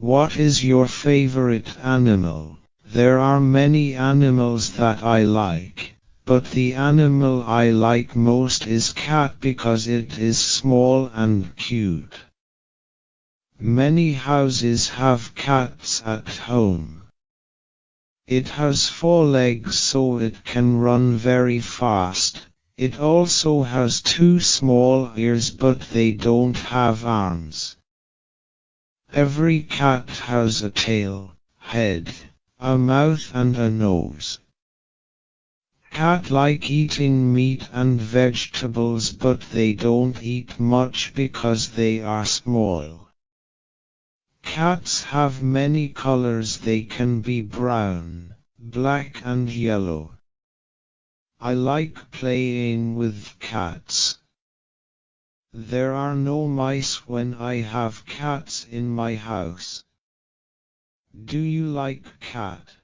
What is your favorite animal? There are many animals that I like, but the animal I like most is cat because it is small and cute. Many houses have cats at home. It has four legs so it can run very fast. It also has two small ears but they don't have arms. Every cat has a tail, head, a mouth and a nose. Cat like eating meat and vegetables but they don't eat much because they are small. Cats have many colors they can be brown, black and yellow. I like playing with cats. There are no mice when I have cats in my house. Do you like cat?